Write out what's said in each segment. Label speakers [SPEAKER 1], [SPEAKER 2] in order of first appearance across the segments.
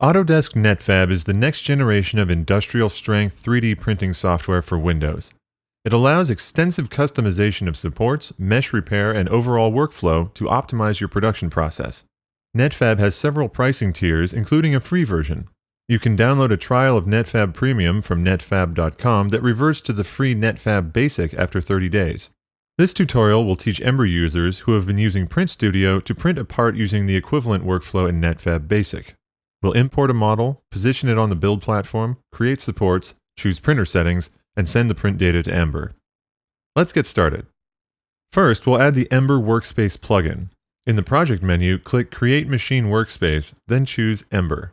[SPEAKER 1] Autodesk Netfabb is the next generation of industrial strength 3D printing software for Windows. It allows extensive customization of supports, mesh repair, and overall workflow to optimize your production process. Netfabb has several pricing tiers, including a free version. You can download a trial of Netfabb Premium from netfabb.com that reverts to the free Netfabb Basic after 30 days. This tutorial will teach Ember users who have been using Print Studio to print a part using the equivalent workflow in Netfabb Basic. We'll import a model, position it on the build platform, create supports, choose printer settings, and send the print data to Ember. Let's get started. First, we'll add the Ember Workspace plugin. In the Project menu, click Create Machine Workspace, then choose Ember.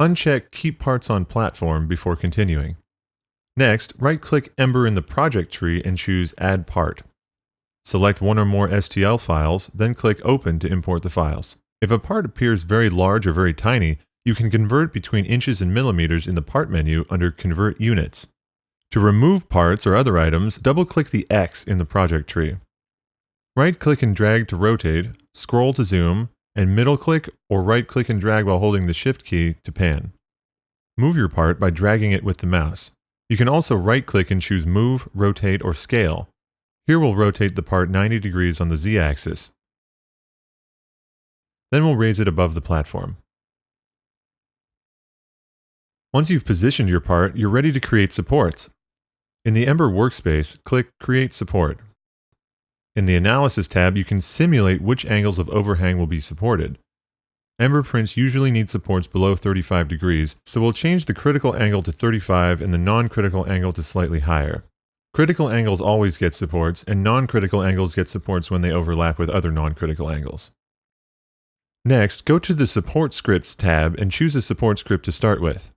[SPEAKER 1] Uncheck Keep Parts on Platform before continuing. Next, right-click Ember in the project tree and choose Add Part. Select one or more STL files, then click Open to import the files. If a part appears very large or very tiny, you can convert between inches and millimeters in the Part menu under Convert Units. To remove parts or other items, double-click the X in the project tree. Right-click and drag to rotate, scroll to zoom, and middle-click or right-click and drag while holding the Shift key to pan. Move your part by dragging it with the mouse. You can also right-click and choose Move, Rotate, or Scale. Here we'll rotate the part 90 degrees on the Z-axis. Then we'll raise it above the platform. Once you've positioned your part, you're ready to create supports. In the Ember workspace, click Create Support. In the Analysis tab, you can simulate which angles of overhang will be supported. Ember prints usually need supports below 35 degrees, so we'll change the critical angle to 35 and the non-critical angle to slightly higher. Critical angles always get supports, and non-critical angles get supports when they overlap with other non-critical angles. Next, go to the Support Scripts tab and choose a support script to start with.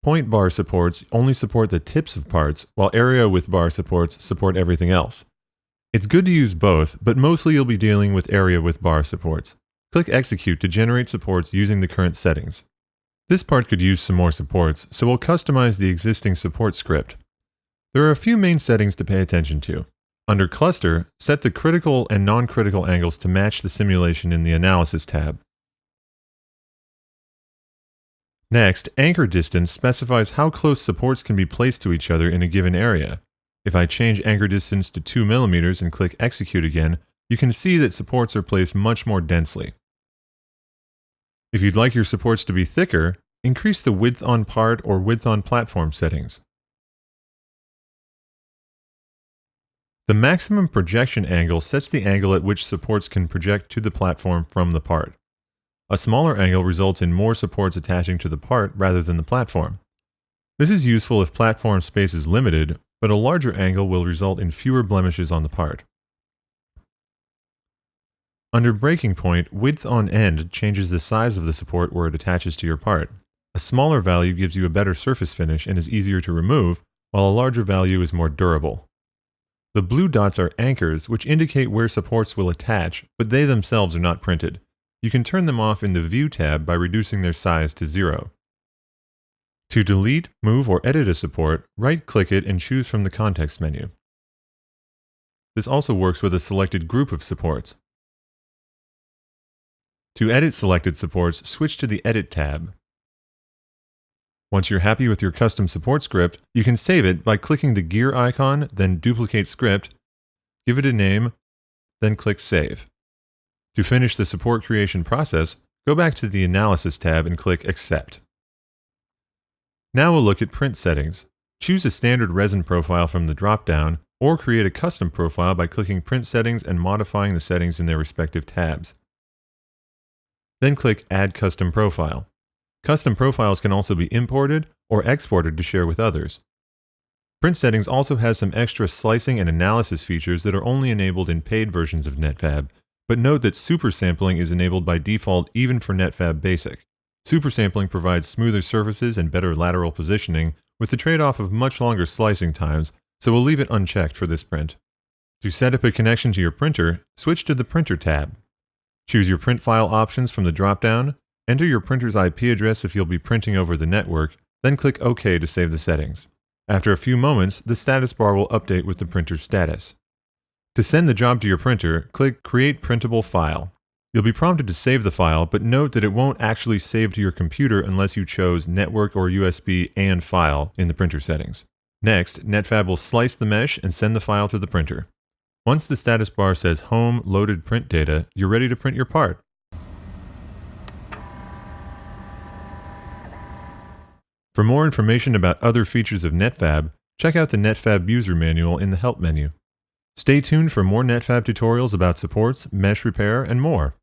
[SPEAKER 1] Point bar supports only support the tips of parts, while area with bar supports support everything else. It's good to use both, but mostly you'll be dealing with area with bar supports. Click Execute to generate supports using the current settings. This part could use some more supports, so we'll customize the existing support script. There are a few main settings to pay attention to. Under Cluster, set the critical and non-critical angles to match the simulation in the Analysis tab. Next, Anchor Distance specifies how close supports can be placed to each other in a given area. If I change anchor distance to 2 mm and click Execute again, you can see that supports are placed much more densely. If you'd like your supports to be thicker, increase the width on part or width on platform settings. The maximum projection angle sets the angle at which supports can project to the platform from the part. A smaller angle results in more supports attaching to the part rather than the platform. This is useful if platform space is limited, but a larger angle will result in fewer blemishes on the part. Under breaking point, width on end changes the size of the support where it attaches to your part. A smaller value gives you a better surface finish and is easier to remove, while a larger value is more durable. The blue dots are anchors, which indicate where supports will attach, but they themselves are not printed. You can turn them off in the View tab by reducing their size to zero. To delete, move, or edit a support, right-click it and choose from the context menu. This also works with a selected group of supports. To edit selected supports, switch to the Edit tab. Once you're happy with your custom support script, you can save it by clicking the gear icon, then duplicate script, give it a name, then click Save. To finish the support creation process, go back to the Analysis tab and click Accept. Now we'll look at print settings. Choose a standard resin profile from the drop-down, or create a custom profile by clicking Print Settings and modifying the settings in their respective tabs. Then click Add Custom Profile. Custom profiles can also be imported or exported to share with others. Print Settings also has some extra slicing and analysis features that are only enabled in paid versions of Netfabb, but note that super sampling is enabled by default even for Netfabb Basic. Super sampling provides smoother surfaces and better lateral positioning, with the trade-off of much longer slicing times, so we'll leave it unchecked for this print. To set up a connection to your printer, switch to the Printer tab. Choose your print file options from the drop-down, Enter your printer's IP address if you'll be printing over the network, then click OK to save the settings. After a few moments, the status bar will update with the printer's status. To send the job to your printer, click Create Printable File. You'll be prompted to save the file, but note that it won't actually save to your computer unless you chose network or USB and file in the printer settings. Next, Netfabb will slice the mesh and send the file to the printer. Once the status bar says Home Loaded Print Data, you're ready to print your part. For more information about other features of Netfabb, check out the Netfabb user manual in the Help menu. Stay tuned for more Netfabb tutorials about supports, mesh repair, and more.